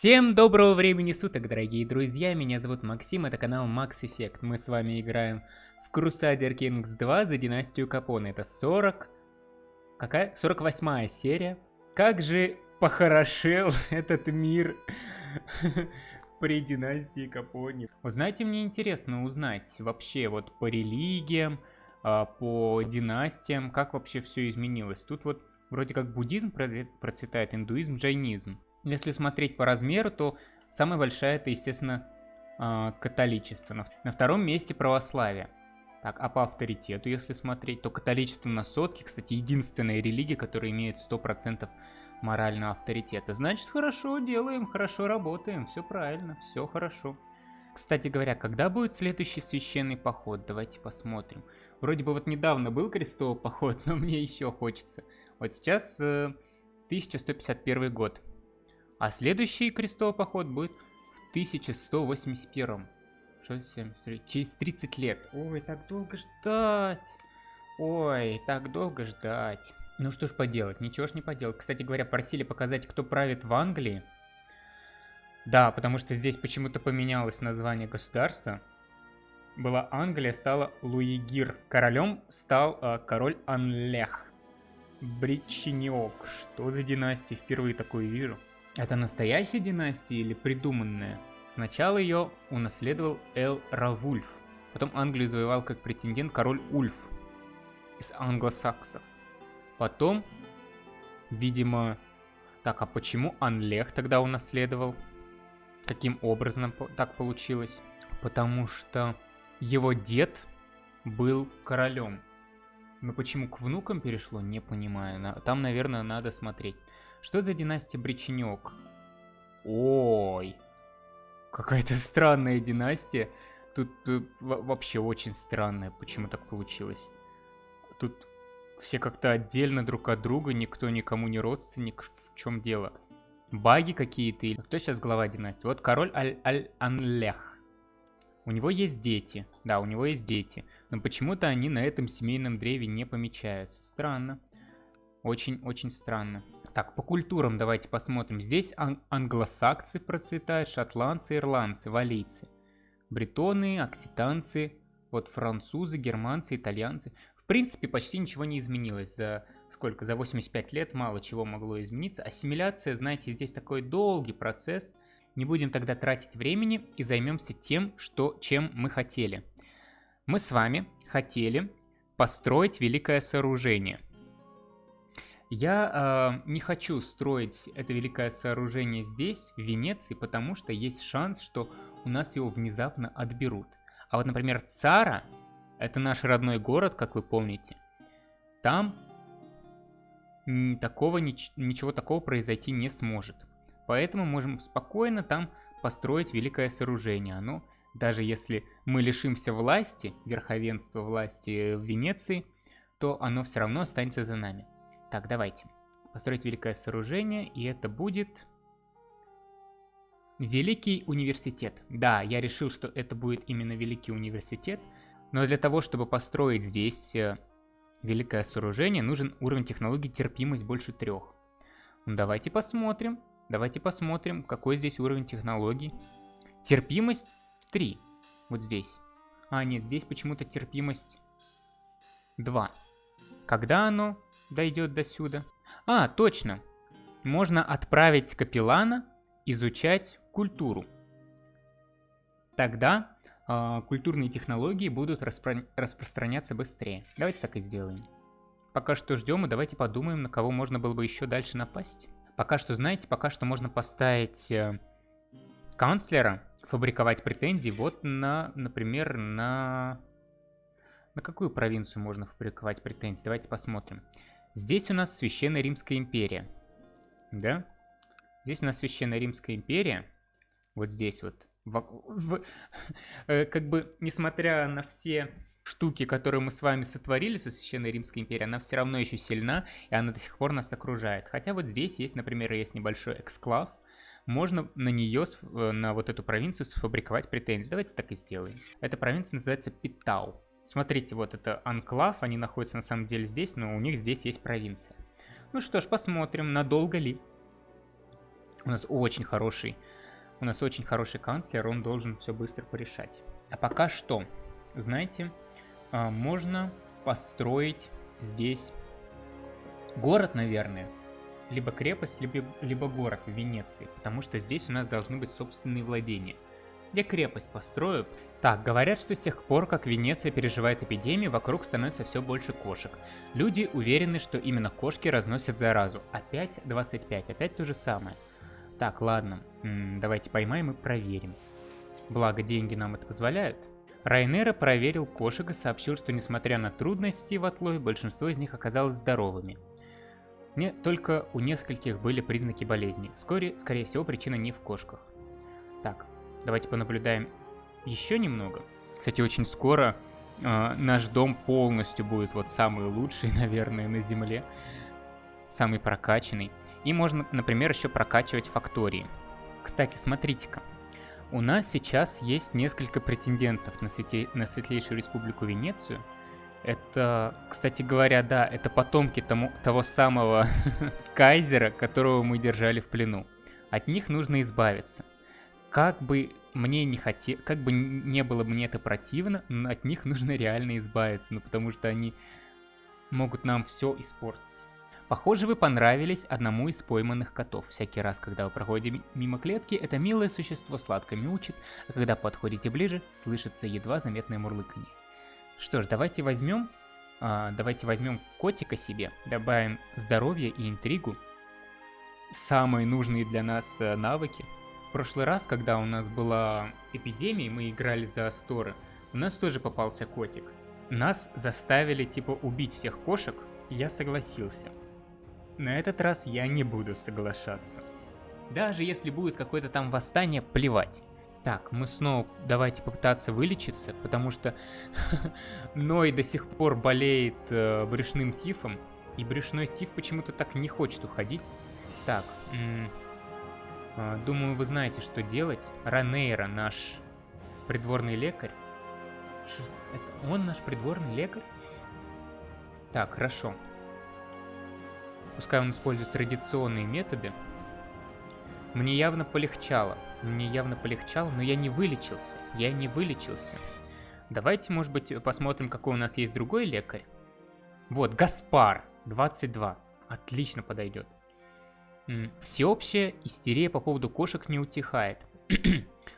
Всем доброго времени суток, дорогие друзья, меня зовут Максим, это канал Max Effect. Мы с вами играем в Crusader Kings 2 за династию Капоне. Это 40... Какая? 48 серия. Как же похорошел этот мир при династии Капоне. Вот знаете, мне интересно узнать вообще вот по религиям, а, по династиям, как вообще все изменилось. Тут вот вроде как буддизм процветает, индуизм, джайнизм. Если смотреть по размеру, то самая большая это, естественно, а, католичество. На втором месте православие. Так, а по авторитету, если смотреть, то католичество на сотке, кстати, единственная религия, которая имеет 100% морального авторитета. Значит, хорошо делаем, хорошо работаем, все правильно, все хорошо. Кстати говоря, когда будет следующий священный поход? Давайте посмотрим. Вроде бы вот недавно был крестовый поход, но мне еще хочется. Вот сейчас э, 1151 год. А следующий крестовый поход будет в 1181. Что, 73? Через 30 лет. Ой, так долго ждать. Ой, так долго ждать. Ну что ж поделать, ничего ж не поделать. Кстати говоря, просили показать, кто правит в Англии. Да, потому что здесь почему-то поменялось название государства. Была Англия, стала Луигир. Королем стал э, король Анлех. Бричиниок. Что за династия? Впервые такое вижу. Это настоящая династия или придуманная? Сначала ее унаследовал Эл Равульф. Потом Англию завоевал как претендент король Ульф из англосаксов. Потом, видимо... Так, а почему Анлех тогда унаследовал? Каким образом так получилось? Потому что его дед был королем. Но почему к внукам перешло, не понимаю. Там, наверное, надо смотреть. Что за династия Бричинек? Ой, какая-то странная династия. Тут, тут вообще очень странная, почему так получилось. Тут все как-то отдельно друг от друга, никто никому не родственник. В чем дело? Баги какие-то? Или кто сейчас глава династии? Вот король Аль-Анлех. У него есть дети. Да, у него есть дети. Но почему-то они на этом семейном древе не помечаются. Странно. Очень-очень странно. Так, по культурам давайте посмотрим. Здесь ан англосаксы процветают, шотландцы, ирландцы, валийцы. Бретоны, окситанцы, вот французы, германцы, итальянцы. В принципе, почти ничего не изменилось. За сколько? За 85 лет мало чего могло измениться. Ассимиляция, знаете, здесь такой долгий процесс. Не будем тогда тратить времени и займемся тем, что, чем мы хотели. Мы с вами хотели построить великое сооружение – я э, не хочу строить это великое сооружение здесь, в Венеции, потому что есть шанс, что у нас его внезапно отберут. А вот, например, Цара, это наш родной город, как вы помните, там такого, нич ничего такого произойти не сможет. Поэтому можем спокойно там построить великое сооружение. Оно, даже если мы лишимся власти, верховенства власти в Венеции, то оно все равно останется за нами. Так, давайте. Построить великое сооружение, и это будет... Великий университет. Да, я решил, что это будет именно Великий университет, но для того, чтобы построить здесь э, великое сооружение, нужен уровень технологий терпимость больше трех. Ну, давайте посмотрим. Давайте посмотрим, какой здесь уровень технологий. Терпимость 3. Вот здесь. А, нет, здесь почему-то терпимость 2. Когда оно дойдет до сюда. А, точно. Можно отправить капеллана изучать культуру. Тогда э, культурные технологии будут распро распространяться быстрее. Давайте так и сделаем. Пока что ждем и давайте подумаем, на кого можно было бы еще дальше напасть. Пока что, знаете, пока что можно поставить э, канцлера, фабриковать претензии вот на, например, на... На какую провинцию можно фабриковать претензии? Давайте посмотрим. Здесь у нас Священная Римская империя. Да? Здесь у нас Священная Римская империя. Вот здесь вот. В, в, э, как бы, несмотря на все штуки, которые мы с вами сотворили со Священной Римской империей, она все равно еще сильна, и она до сих пор нас окружает. Хотя вот здесь есть, например, есть небольшой эксклав, можно на нее, э, на вот эту провинцию сфабриковать претензии. Давайте так и сделаем. Эта провинция называется Питау. Смотрите, вот это анклав, они находятся на самом деле здесь, но у них здесь есть провинция. Ну что ж, посмотрим, надолго ли. У нас очень хороший, у нас очень хороший канцлер, он должен все быстро порешать. А пока что, знаете, а, можно построить здесь город, наверное, либо крепость, либо, либо город в Венеции, потому что здесь у нас должны быть собственные владения. Я крепость построю. Так, говорят, что с тех пор, как Венеция переживает эпидемию, вокруг становится все больше кошек. Люди уверены, что именно кошки разносят заразу. Опять 25, опять то же самое. Так, ладно, М -м, давайте поймаем и проверим. Благо, деньги нам это позволяют. Райнера проверил кошек и сообщил, что несмотря на трудности в отлове, большинство из них оказалось здоровыми. Не, только у нескольких были признаки болезни. Вскоре, скорее всего, причина не в кошках. Давайте понаблюдаем еще немного. Кстати, очень скоро э, наш дом полностью будет вот самый лучший, наверное, на земле. Самый прокачанный. И можно, например, еще прокачивать фактории. Кстати, смотрите-ка. У нас сейчас есть несколько претендентов на, свете... на Светлейшую Республику Венецию. Это, кстати говоря, да, это потомки тому, того самого кайзера, которого мы держали в плену. От них нужно избавиться. Как бы мне не хотел, как бы не было мне это противно, но от них нужно реально избавиться, ну потому что они могут нам все испортить. Похоже, вы понравились одному из пойманных котов. Всякий раз, когда вы проходите мимо клетки, это милое существо сладко мяучит, а когда подходите ближе, слышится едва заметное мурлыканье. Что ж, давайте возьмем, а, давайте возьмем котика себе, добавим здоровье и интригу, самые нужные для нас а, навыки. Прошлый раз, когда у нас была эпидемия, мы играли за Асторы, у нас тоже попался котик. Нас заставили типа убить всех кошек, и я согласился. На этот раз я не буду соглашаться. Даже если будет какое-то там восстание, плевать. Так, мы снова давайте попытаться вылечиться, потому что Ной до сих пор болеет э, брюшным тифом, и брюшной тиф почему-то так не хочет уходить. Так, думаю, вы знаете, что делать. Ранейра, наш придворный лекарь. Это он наш придворный лекарь? Так, хорошо. Пускай он использует традиционные методы. Мне явно полегчало. Мне явно полегчало, но я не вылечился. Я не вылечился. Давайте, может быть, посмотрим, какой у нас есть другой лекарь. Вот, Гаспар, 22. Отлично подойдет. Всеобщая истерия по поводу кошек не утихает.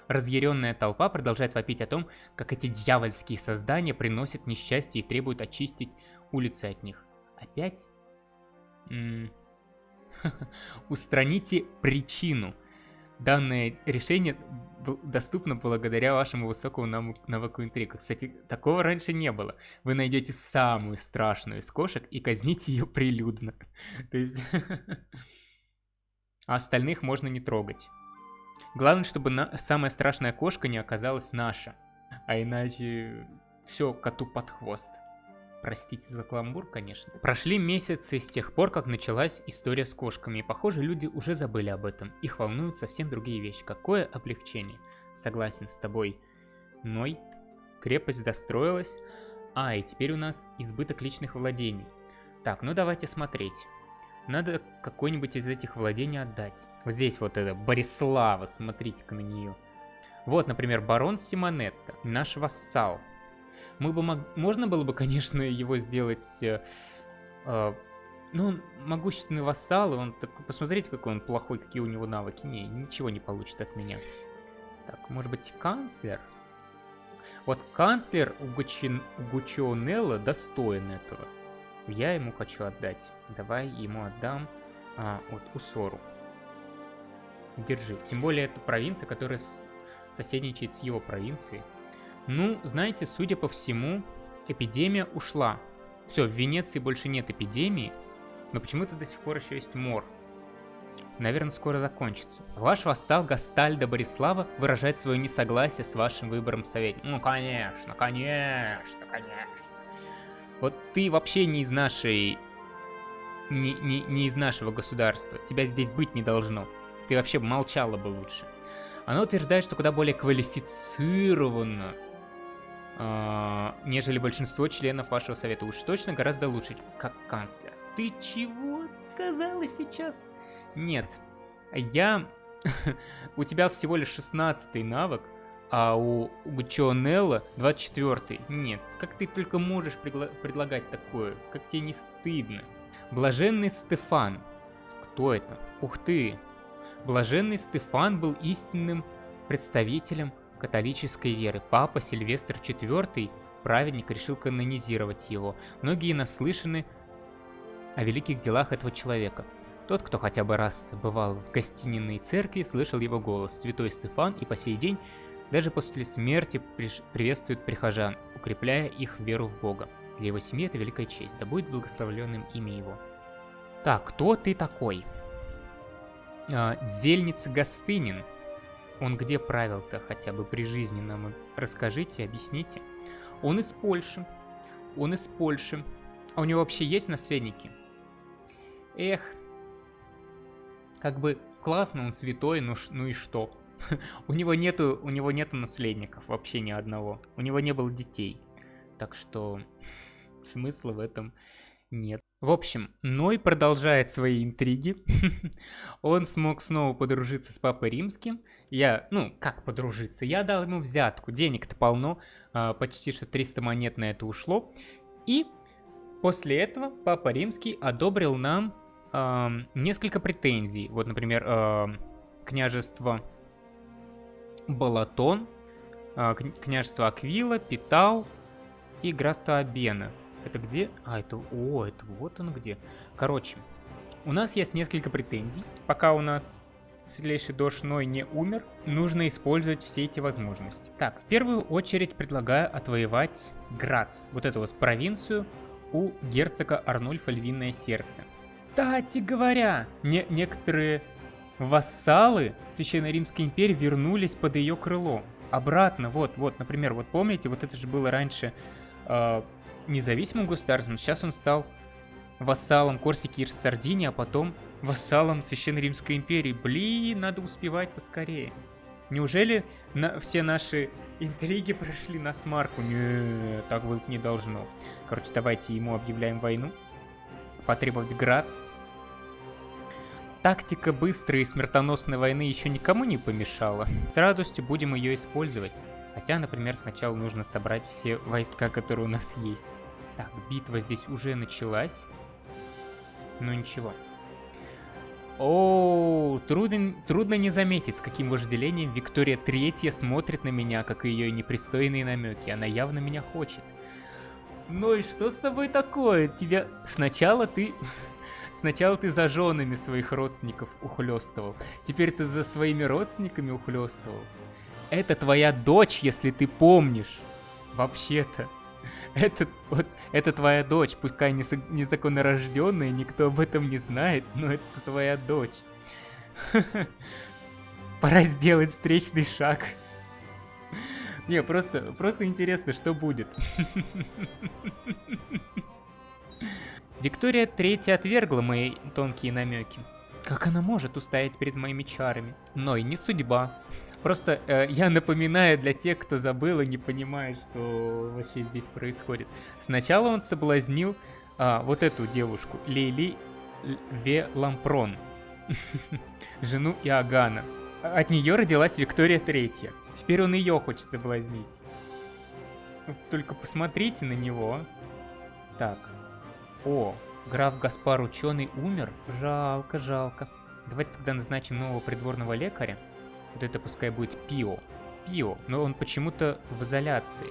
Разъяренная толпа продолжает вопить о том, как эти дьявольские создания приносят несчастье и требуют очистить улицы от них. Опять? Устраните причину. Данное решение доступно благодаря вашему высокому навыку интрига. Кстати, такого раньше не было. Вы найдете самую страшную из кошек и казните ее прилюдно. То есть... А остальных можно не трогать. Главное, чтобы на... самая страшная кошка не оказалась наша. А иначе все коту под хвост. Простите за каламбур, конечно. Прошли месяцы с тех пор, как началась история с кошками, и похоже, люди уже забыли об этом. Их волнуют совсем другие вещи. Какое облегчение. Согласен с тобой. Ной. Крепость застроилась. А, и теперь у нас избыток личных владений. Так, ну давайте смотреть. Надо какой-нибудь из этих владений отдать. Вот здесь вот это, Борислава, смотрите-ка на нее. Вот, например, барон Симонетта, наш вассал. Мы бы мог... Можно было бы, конечно, его сделать... Э, э, ну, могущественный вассал, и он... Так, посмотрите, какой он плохой, какие у него навыки. Не, ничего не получит от меня. Так, может быть, канцлер? Вот канцлер Угучин... Угучионелла достоин этого. Я ему хочу отдать. Давай ему отдам а, вот Усору. Держи. Тем более, это провинция, которая с... соседничает с его провинцией. Ну, знаете, судя по всему, эпидемия ушла. Все, в Венеции больше нет эпидемии, но почему-то до сих пор еще есть мор. Наверное, скоро закончится. Ваш вассал Гастальда Борислава выражает свое несогласие с вашим выбором советника. Ну, конечно, конечно, конечно. Вот ты вообще не из нашей... Не, не, не из нашего государства. Тебя здесь быть не должно. Ты вообще молчала бы лучше. Она утверждает, что куда более квалифицированно э, нежели большинство членов вашего совета. Уж точно гораздо лучше, как канцлер. Ты чего сказала сейчас? Нет, я у тебя всего лишь 16 навык, а у Гучионелла 24 -й. Нет, как ты только можешь предлагать такое? Как тебе не стыдно? Блаженный Стефан. Кто это? Ух ты! Блаженный Стефан был истинным представителем католической веры. Папа Сильвестр IV, праведник, решил канонизировать его. Многие наслышаны о великих делах этого человека. Тот, кто хотя бы раз бывал в гостининой церкви, слышал его голос. Святой Стефан и по сей день, даже после смерти, приветствует прихожан, укрепляя их веру в Бога. Для его семьи это великая честь, да будет благословленным имя его. Так, кто ты такой? А, Дзельница Гостынин. Он где правил-то хотя бы при жизни нам расскажите, объясните. Он из Польши. Он из Польши. А у него вообще есть наследники? Эх, как бы классно, он святой, ну, ну и что? у него нету, у него нету наследников вообще ни одного. У него не было детей. Так что смысла в этом нет. В общем, Ной продолжает свои интриги. Он смог снова подружиться с Папой Римским. Я, ну, как подружиться? Я дал ему взятку. Денег-то полно. А, почти что 300 монет на это ушло. И после этого Папа Римский одобрил нам несколько претензий. Вот, например, княжество Балатон, э, княжество Аквила, Питал и графство Абена. Это где? А, это... О, это вот он где. Короче, у нас есть несколько претензий. Пока у нас светлейший дождь Ной не умер, нужно использовать все эти возможности. Так, в первую очередь предлагаю отвоевать Грац, вот эту вот провинцию у герцога Арнольфа Львиное Сердце. Кстати говоря, не некоторые вассалы Священной Римской империи вернулись под ее крыло. Обратно, вот, вот, например, вот помните, вот это же было раньше э, независимым государством, сейчас он стал вассалом Корсики и Сардинии, а потом вассалом Священной Римской империи. Блин, надо успевать поскорее. Неужели на, все наши интриги прошли на смарку? Нет, так быть не должно. Короче, давайте ему объявляем войну потребовать Грац. Тактика быстрой и смертоносной войны еще никому не помешала. С радостью будем ее использовать. Хотя, например, сначала нужно собрать все войска, которые у нас есть. Так, битва здесь уже началась. Ну ничего. О, трудно, трудно не заметить, с каким вожделением Виктория Третья смотрит на меня, как и ее непристойные намеки. Она явно меня хочет. Ну и что с тобой такое? Тебя... Сначала ты... Сначала ты за женами своих родственников ухлёстывал. Теперь ты за своими родственниками ухлёстывал. Это твоя дочь, если ты помнишь. Вообще-то. Это, вот, это твоя дочь, пускай не, незаконно рожденная, никто об этом не знает, но это твоя дочь. Пора сделать встречный шаг. Не, просто, просто интересно, что будет. Виктория Третья отвергла мои тонкие намеки. Как она может устоять перед моими чарами? Но и не судьба. Просто э, я напоминаю для тех, кто забыл и не понимает, что вообще здесь происходит. Сначала он соблазнил а, вот эту девушку, Лейли Ве Лампрон, жену Иоганна. От нее родилась Виктория Третья. Теперь он ее хочет соблазнить. Только посмотрите на него. Так. О, граф Гаспар ученый умер? Жалко, жалко. Давайте тогда назначим нового придворного лекаря. Вот это пускай будет Пио. Пио, но он почему-то в изоляции.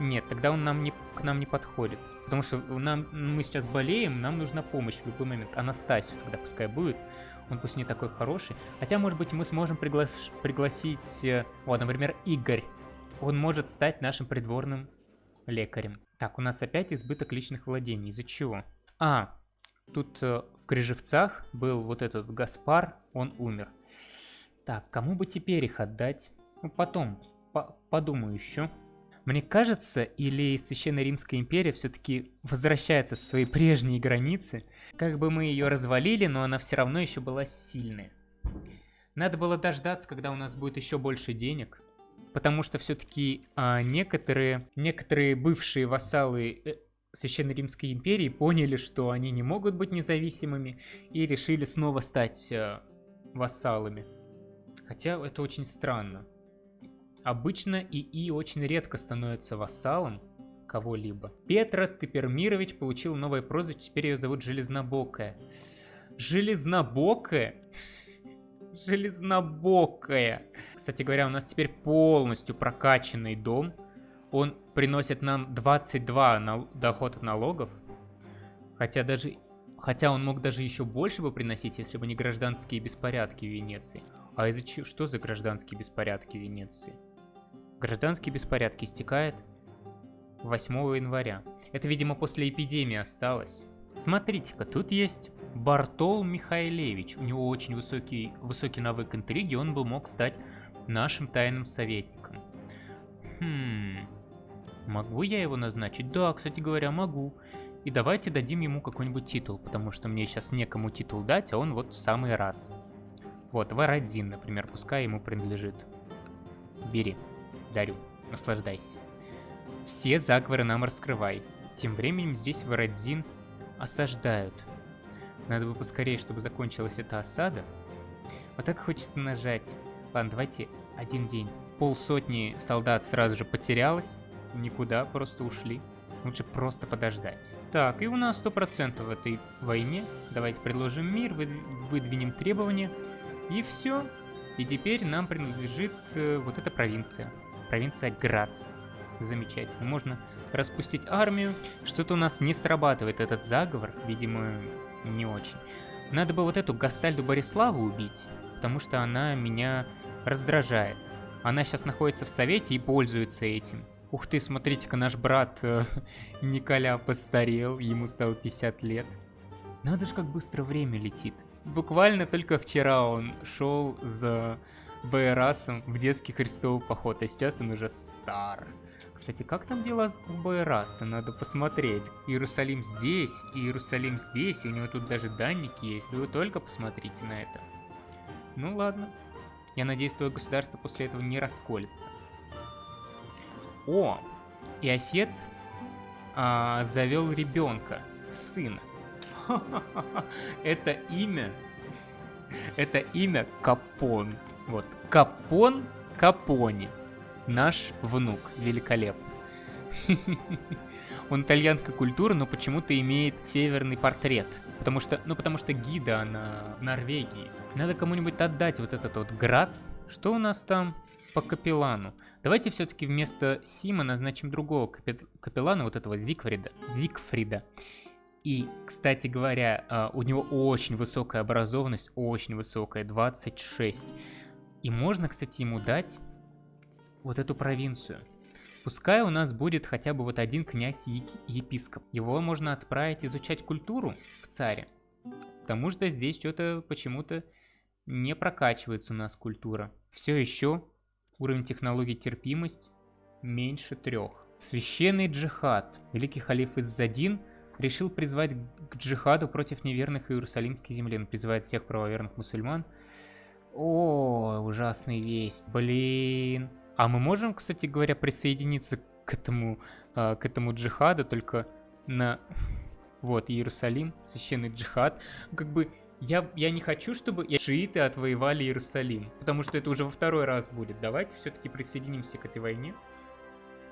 Нет, тогда он нам не, к нам не подходит. Потому что нам, мы сейчас болеем, нам нужна помощь в любой момент. Анастасию тогда пускай будет. Он пусть не такой хороший. Хотя, может быть, мы сможем приглас пригласить... Э, вот, например, Игорь. Он может стать нашим придворным лекарем. Так, у нас опять избыток личных владений. Из-за чего? А, тут э, в Крыжевцах был вот этот Гаспар, он умер. Так, кому бы теперь их отдать? Ну, потом, по подумаю еще. Мне кажется, или Священная Римская империя все-таки возвращается со своей прежней границы. Как бы мы ее развалили, но она все равно еще была сильная. Надо было дождаться, когда у нас будет еще больше денег. Потому что все-таки а, некоторые, некоторые бывшие вассалы э, Священной Римской империи поняли, что они не могут быть независимыми и решили снова стать а, вассалами. Хотя это очень странно. Обычно ИИ очень редко становится вассалом кого-либо. Петра Тепермирович получил новое прозвище, теперь ее зовут Железнобокая. Железнобокая? Железнобокая. Кстати говоря, у нас теперь полностью прокачанный дом. Он приносит нам 22 на... доход от налогов. Хотя даже... Хотя он мог даже еще больше бы приносить, если бы не гражданские беспорядки в Венеции. А из-за чего? Что за гражданские беспорядки в Венеции? Гражданские беспорядки истекают 8 января. Это, видимо, после эпидемии осталось. Смотрите-ка, тут есть Бартол Михайлевич. У него очень высокий, высокий навык интриги, он бы мог стать нашим тайным советником. Хм... Могу я его назначить? Да, кстати говоря, могу. И давайте дадим ему какой-нибудь титул, потому что мне сейчас некому титул дать, а он вот в самый раз. Вот, Варадзин, например, пускай ему принадлежит. Бери, дарю, наслаждайся. Все заговоры нам раскрывай. Тем временем здесь Варадзин осаждают. Надо бы поскорее, чтобы закончилась эта осада. Вот так хочется нажать. Ладно, давайте один день. Полсотни солдат сразу же потерялось. Никуда, просто ушли. Лучше просто подождать. Так, и у нас 100% в этой войне. Давайте предложим мир, выдвинем требования. И все. И теперь нам принадлежит э, вот эта провинция. Провинция Грац. Замечательно. Можно распустить армию. Что-то у нас не срабатывает этот заговор. Видимо, не очень. Надо бы вот эту Гастальду Бориславу убить, потому что она меня раздражает. Она сейчас находится в совете и пользуется этим. Ух ты, смотрите-ка, наш брат э, Николя постарел, ему стало 50 лет. Надо же, как быстро время летит. Буквально только вчера он шел за Байрасом в детский христовый поход, а сейчас он уже стар. Кстати, как там дела у Байраса? Надо посмотреть. Иерусалим здесь, Иерусалим здесь, и у него тут даже данники есть. Вы только посмотрите на это. Ну ладно. Я надеюсь, твое государство после этого не расколется. О, Иофет а, завел ребенка, сына. Это имя, это имя Капон. Вот, Капон Капони. Наш внук, великолепный. Он итальянской культуры, но почему-то имеет северный портрет. Потому что, ну потому что гида она из Норвегии. Надо кому-нибудь отдать вот этот вот Грац. Что у нас там по капеллану? Давайте все-таки вместо Сима назначим другого капеллана, вот этого Зигфрида. Зигфрида. И, кстати говоря, а, у него очень высокая образованность, очень высокая, 26. И можно, кстати, ему дать вот эту провинцию. Пускай у нас будет хотя бы вот один князь-епископ. Его можно отправить изучать культуру в царе. Потому что здесь что-то почему-то не прокачивается у нас культура. Все еще Уровень технологий терпимость меньше трех. Священный джихад. Великий халиф Иззадин решил призвать к джихаду против неверных Иерусалимской земли. Он призывает всех правоверных мусульман. О, ужасная весть. Блин. А мы можем, кстати говоря, присоединиться к этому, э, к этому джихаду, только на... Вот, Иерусалим, священный джихад. Как бы я, я не хочу, чтобы шииты отвоевали Иерусалим, потому что это уже во второй раз будет. Давайте все-таки присоединимся к этой войне.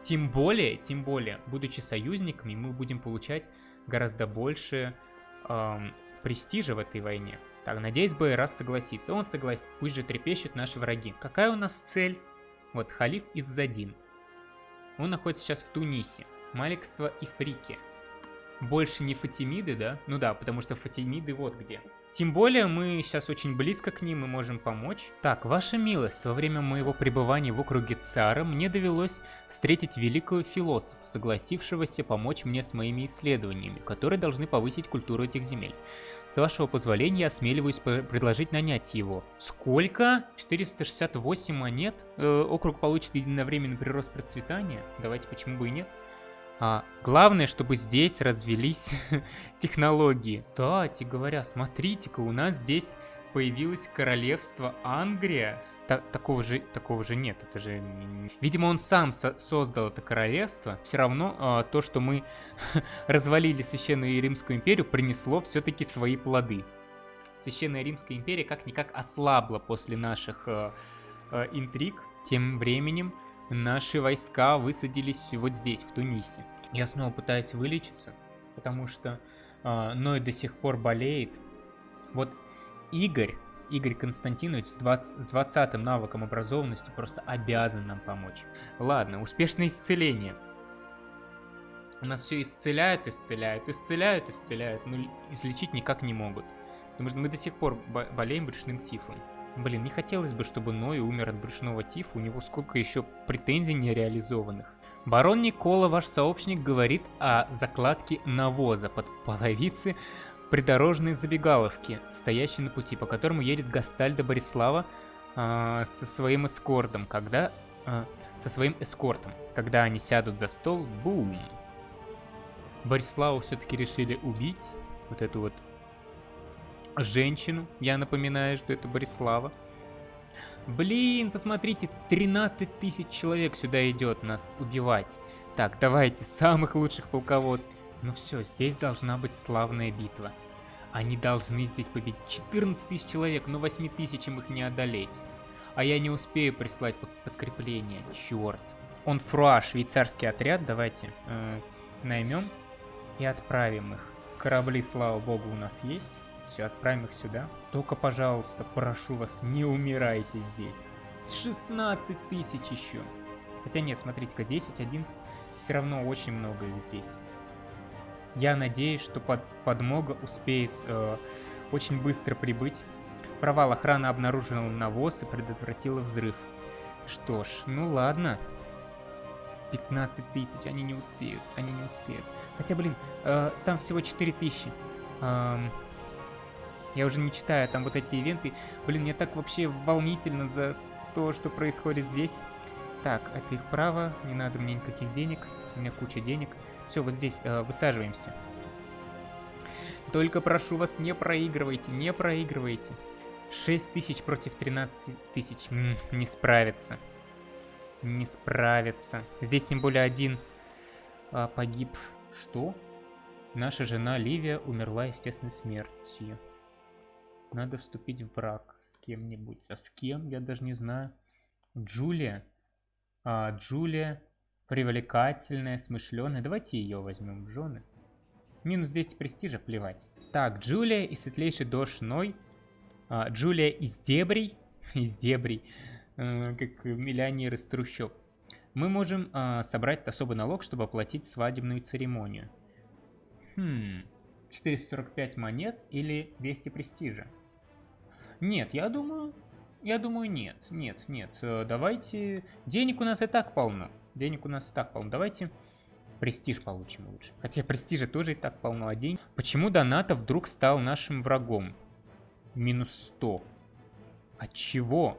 Тем более, тем более, будучи союзниками, мы будем получать гораздо больше эм, престижа в этой войне. Так, надеюсь, Байрас согласится. Он согласится. Пусть же трепещут наши враги. Какая у нас цель? Вот, халиф Иззадин. Он находится сейчас в Тунисе. Маликство и Фрики. Больше не Фатимиды, да? Ну да, потому что Фатимиды вот где. Тем более мы сейчас очень близко к ним и можем помочь. Так, ваша милость, во время моего пребывания в округе Цара мне довелось встретить великого философа, согласившегося помочь мне с моими исследованиями, которые должны повысить культуру этих земель. С вашего позволения я осмеливаюсь предложить нанять его. Сколько? 468 монет? Э, округ получит единовременный прирост процветания? Давайте, почему бы и нет? А, главное, чтобы здесь развелись технологии. Кстати говоря, смотрите-ка, у нас здесь появилось королевство Ангрия. Та такого, же, такого же нет, это же... Видимо, он сам со создал это королевство. Все равно а, то, что мы развалили Священную Римскую империю, принесло все-таки свои плоды. Священная Римская империя как-никак ослабла после наших э, э, интриг. Тем временем наши войска высадились вот здесь, в Тунисе. Я снова пытаюсь вылечиться, потому что э, Ной до сих пор болеет. Вот Игорь, Игорь Константинович с 20, с 20 навыком образованности просто обязан нам помочь. Ладно, успешное исцеление. У нас все исцеляют, исцеляют, исцеляют, исцеляют, но излечить никак не могут. Потому что мы до сих пор болеем брюшным тифом. Блин, не хотелось бы, чтобы Ной умер от брюшного тифа, у него сколько еще претензий нереализованных. Барон Никола, ваш сообщник, говорит о закладке навоза под половицы придорожной забегаловки, стоящей на пути, по которому едет Гастальда Борислава э, со своим эскортом, когда... Э, со своим эскортом. Когда они сядут за стол, бум! Бориславу все-таки решили убить, вот эту вот женщину. Я напоминаю, что это Борислава. Блин, посмотрите, 13 тысяч человек сюда идет нас убивать. Так, давайте, самых лучших полководцев. Ну все, здесь должна быть славная битва. Они должны здесь победить. 14 тысяч человек, но 8 тысячам их не одолеть. А я не успею прислать под подкрепление. Черт. Он фруа, швейцарский отряд. Давайте э, наймем и отправим их. Корабли, слава богу, у нас есть. Все, отправим их сюда. Только, пожалуйста, прошу вас, не умирайте здесь. 16 тысяч еще. Хотя нет, смотрите-ка, 10, 11. Все равно очень много их здесь. Я надеюсь, что под, подмога успеет э, очень быстро прибыть. Провал охраны обнаружил навоз и предотвратила взрыв. Что ж, ну ладно. 15 тысяч, они не успеют, они не успеют. Хотя, блин, э, там всего 4 тысячи. Эм, я уже не читаю там вот эти ивенты. Блин, мне так вообще волнительно за то, что происходит здесь. Так, это их право, не надо мне никаких денег, у меня куча денег. Все, вот здесь э, высаживаемся. Только прошу вас, не проигрывайте, не проигрывайте. 6 тысяч против 13 тысяч. Не справится. Не справится. Здесь тем более один а, погиб. Что? Наша жена Ливия умерла естественной смертью. Надо вступить в брак с кем-нибудь. А с кем? Я даже не знаю. Джулия. А, Джулия привлекательная, смышленая. Давайте ее возьмем жены. Минус 10 престижа, плевать. Так, Джулия и светлейший дождь Ной. А, Джулия из дебрей. из дебрей. А, как миллионер из трущоб. Мы можем а, собрать особый налог, чтобы оплатить свадебную церемонию. Хм... 445 монет или 200 престижа? Нет, я думаю... Я думаю, нет. Нет, нет. Э, давайте... Денег у нас и так полно. Денег у нас и так полно. Давайте престиж получим лучше. Хотя престижа тоже и так полно, а день. Почему Доната вдруг стал нашим врагом? Минус 100. От чего?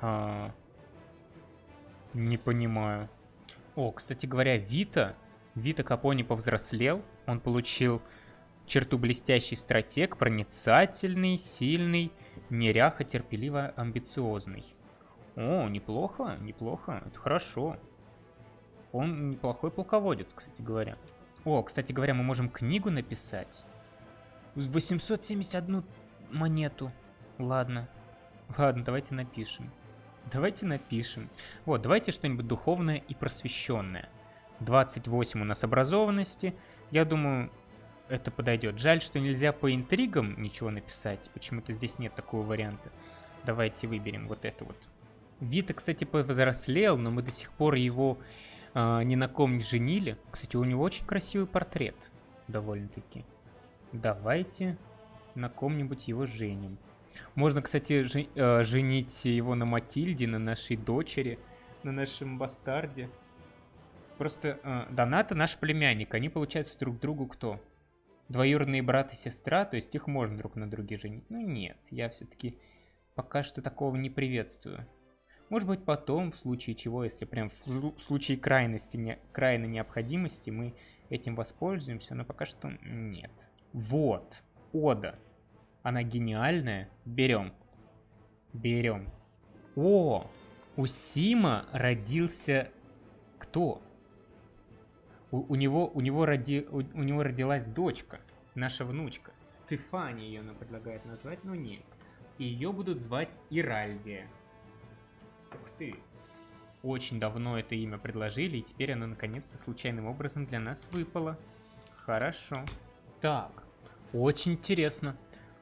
А... Не понимаю. О, кстати говоря, Вита... Вита Капони повзрослел. Он получил черту блестящий стратег, проницательный, сильный, неряха, терпеливо, амбициозный. О, неплохо, неплохо, это хорошо. Он неплохой полководец, кстати говоря. О, кстати говоря, мы можем книгу написать. 871 монету. Ладно. Ладно, давайте напишем. Давайте напишем. Вот, давайте что-нибудь духовное и просвещенное. 28 у нас образованности. Я думаю, это подойдет. Жаль, что нельзя по интригам ничего написать. Почему-то здесь нет такого варианта. Давайте выберем вот это вот. Вита, кстати, повзрослел, но мы до сих пор его э, ни на ком не женили. Кстати, у него очень красивый портрет. Довольно-таки. Давайте на ком-нибудь его женим. Можно, кстати, жен э, женить его на Матильде, на нашей дочери, на нашем бастарде. Просто э, Доната наш племянник. Они, получается, друг другу кто? Двоюродные брат и сестра, то есть их можно друг на друге женить. Ну нет, я все-таки пока что такого не приветствую. Может быть потом, в случае чего, если прям в случае крайности, не, крайней необходимости, мы этим воспользуемся, но пока что нет. Вот, Ода. Она гениальная. Берем. Берем. О, у Сима родился кто? У, у него, у него, роди, у, у него родилась дочка. наша внучка. Стефания ее она предлагает назвать, но нет. И ее будут звать Иральдия. Ух ты. Очень давно это имя предложили, и теперь оно наконец-то случайным образом для нас выпало. Хорошо. Так, очень интересно.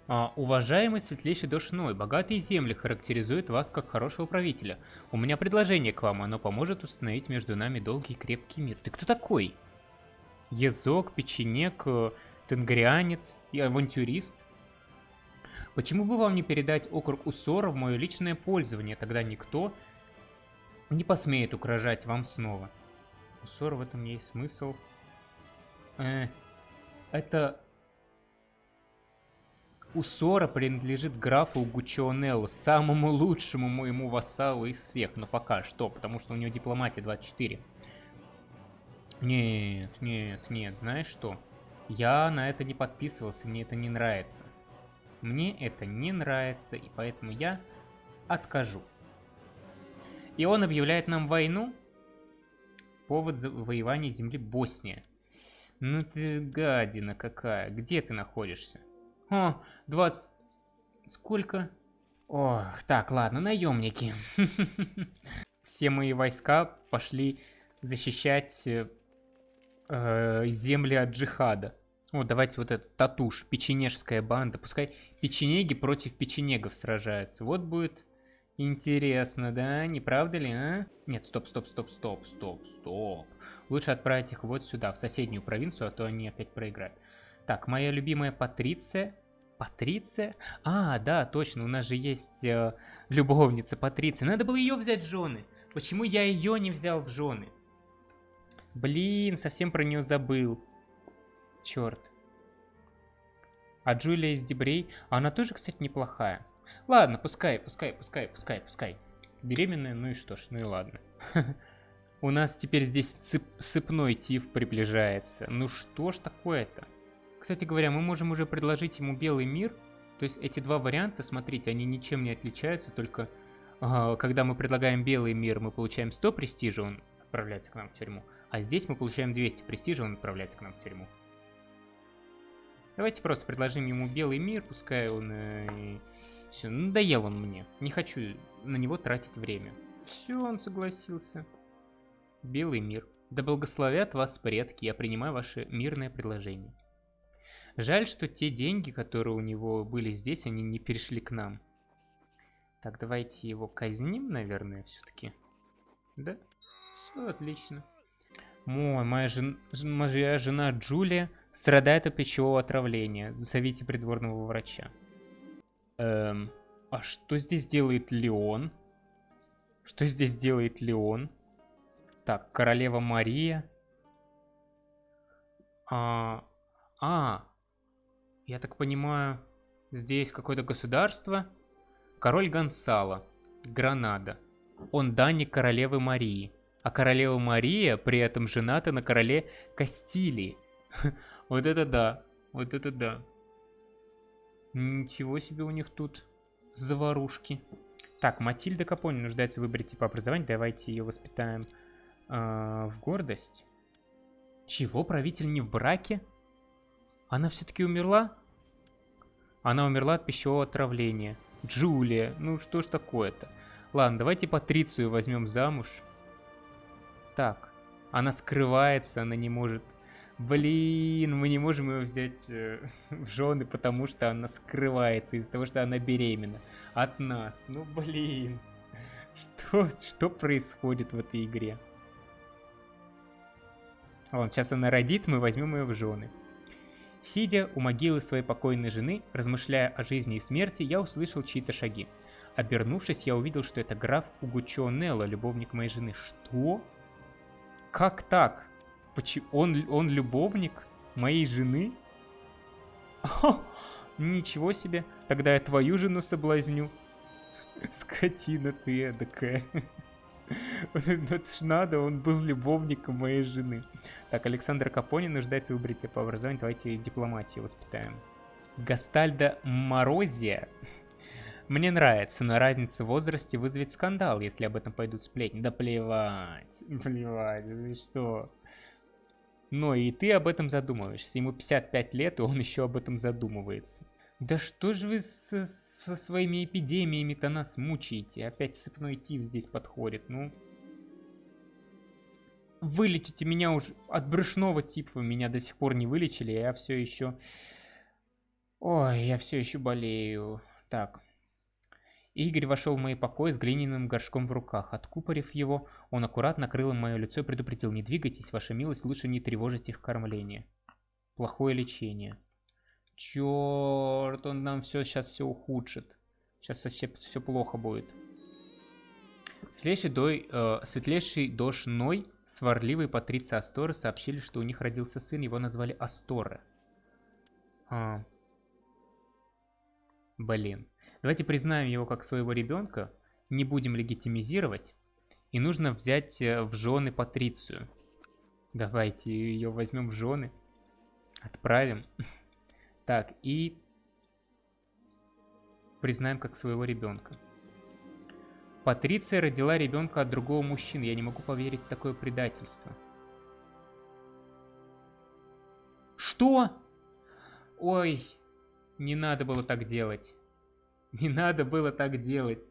А, уважаемый светлейший Дошной, богатые земли характеризуют вас как хорошего правителя. У меня предложение к вам, оно поможет установить между нами долгий и крепкий мир. Ты кто такой? Езок, печенек, э, тенгрианец и авантюрист? Почему бы вам не передать округ Усора в мое личное пользование, тогда никто не посмеет угрожать вам снова? Усор в этом есть смысл. Э, это Усора принадлежит графу Гучионеллу, самому лучшему моему вассалу из всех, но пока что, потому что у него дипломатия 24. Нет, нет, нет, знаешь что? Я на это не подписывался, мне это не нравится. Мне это не нравится, и поэтому я откажу. И он объявляет нам войну. Повод завоевания земли Босния. Ну ты гадина какая, где ты находишься? О, 20... Сколько? Ох, так, ладно, наемники. Все мои войска пошли защищать э, э, земли от джихада. Вот, давайте вот этот татуш, печенежская банда. Пускай печенеги против печенегов сражаются. Вот будет интересно, да? Не правда ли, а? Нет, стоп, стоп, стоп, стоп, стоп, стоп. Лучше отправить их вот сюда, в соседнюю провинцию, а то они опять проиграют. Так, моя любимая Патриция. Патриция? А, да, точно, у нас же есть э, любовница Патриция. Надо было ее взять в жены. Почему я ее не взял в жены? Блин, совсем про нее забыл. Черт. А Джулия из Дебрей, она тоже, кстати, неплохая. Ладно, пускай, пускай, пускай, пускай, пускай. Беременная, ну и что ж, ну и ладно. У нас теперь здесь сыпной тиф приближается. Ну что ж такое-то? Кстати говоря, мы можем уже предложить ему белый мир. То есть эти два варианта, смотрите, они ничем не отличаются, только э, когда мы предлагаем белый мир, мы получаем 100 престижа, он отправляется к нам в тюрьму. А здесь мы получаем 200 престижа, он отправляется к нам в тюрьму. Давайте просто предложим ему белый мир, пускай он... Э, все, надоел он мне. Не хочу на него тратить время. Все, он согласился. Белый мир. Да благословят вас предки, я принимаю ваше мирное предложение. Жаль, что те деньги, которые у него были здесь, они не перешли к нам. Так, давайте его казним, наверное, все-таки. Да? Все отлично. Мой, моя, жен... моя жена Джулия страдает от пищевого отравления. Зовите придворного врача. Эм, а что здесь делает Леон? Что здесь делает Леон? Так, королева Мария. А, а, я так понимаю, здесь какое-то государство. Король Гонсало, Гранада. Он данник королевы Марии. А королева Мария при этом жената на короле Кастилии. Вот это да, вот это да. Ничего себе у них тут заварушки. Так, Матильда Капони нуждается в выборе типа образования. Давайте ее воспитаем э, в гордость. Чего? Правитель не в браке? Она все-таки умерла? Она умерла от пищевого отравления. Джулия, ну что ж такое-то? Ладно, давайте Патрицию возьмем замуж. Так, она скрывается, она не может... Блин, мы не можем ее взять э, в жены, потому что она скрывается из-за того, что она беременна от нас. Ну блин, что, что происходит в этой игре? Ладно, сейчас она родит, мы возьмем ее в жены. Сидя у могилы своей покойной жены, размышляя о жизни и смерти, я услышал чьи-то шаги. Обернувшись, я увидел, что это граф Угучо Нелло, любовник моей жены. Что? Как так? Почему? Он, он любовник моей жены? О, ничего себе. Тогда я твою жену соблазню. Скотина ты эдакая. Вот ж надо, он был любовником моей жены. Так, Александр Капони нуждается в выборе по образованию. Давайте дипломатию воспитаем. Гастальда Морозия. Мне нравится, но разница в возрасте вызовет скандал, если об этом пойдут сплетни. Да плевать, плевать, ты что? Но и ты об этом задумываешься. Ему 55 лет, и он еще об этом задумывается. Да что же вы со, со своими эпидемиями-то нас мучаете? Опять сыпной тиф здесь подходит, ну... Вылечите меня уже от брюшного типа. Меня до сих пор не вылечили, я все еще... Ой, я все еще болею. Так. Игорь вошел в мои покои с глиняным горшком в руках. Откупорив его, он аккуратно накрыл мое лицо и предупредил. Не двигайтесь, ваша милость, лучше не тревожить их кормление. Плохое лечение. Черт, он нам все сейчас все ухудшит. Сейчас совсем все плохо будет. Светлейший, дой, э, светлейший дошной сварливый Патриция Асторы сообщили, что у них родился сын, его назвали Астора. А. Блин. Давайте признаем его как своего ребенка, не будем легитимизировать, и нужно взять э, в жены Патрицию. Давайте ее возьмем в жены, отправим. Так, и признаем как своего ребенка. Патриция родила ребенка от другого мужчины. Я не могу поверить в такое предательство. Что? Ой, не надо было так делать. Не надо было так делать.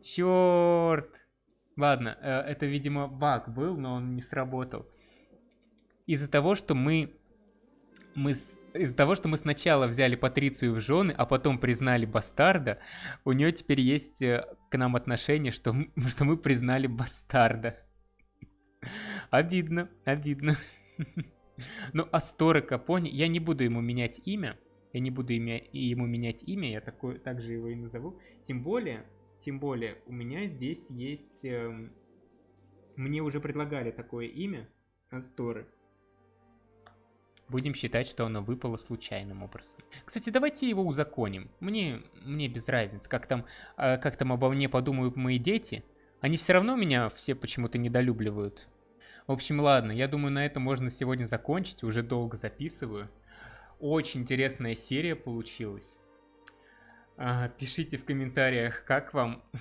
Черт. Ладно, э, это, видимо, баг был, но он не сработал. Из-за того, что мы мы из-за того, что мы сначала взяли Патрицию в жены, а потом признали бастарда, у нее теперь есть э, к нам отношение, что, что мы признали бастарда. Обидно, обидно. Ну, Астора Капони, я не буду ему менять имя, я не буду имя, ему менять имя, я такой, также его и назову. Тем более, тем более, у меня здесь есть... Э, мне уже предлагали такое имя, Асторы. Будем считать, что оно выпало случайным образом. Кстати, давайте его узаконим. Мне, мне без разницы, как там, э, как там обо мне подумают мои дети. Они все равно меня все почему-то недолюбливают. В общем, ладно, я думаю, на этом можно сегодня закончить. Уже долго записываю. Очень интересная серия получилась. А, пишите в комментариях, как вам.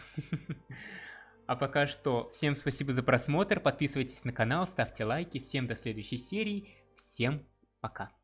А пока что, всем спасибо за просмотр, подписывайтесь на канал, ставьте лайки, всем до следующей серии, всем пока.